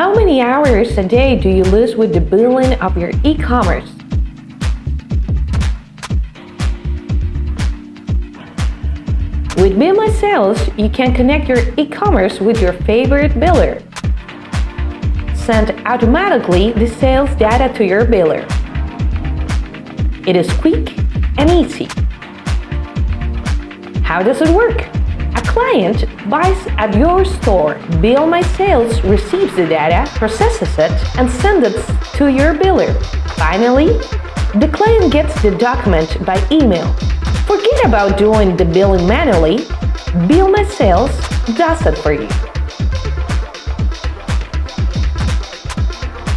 How many hours a day do you lose with the billing of your e-commerce? With Bill My Sales, you can connect your e-commerce with your favorite biller. Send automatically the sales data to your biller. It is quick and easy. How does it work? A client buys at your store, Bill My Sales receives the data, processes it, and sends it to your biller. Finally, the client gets the document by email. Forget about doing the billing manually. Bill My Sales does it for you.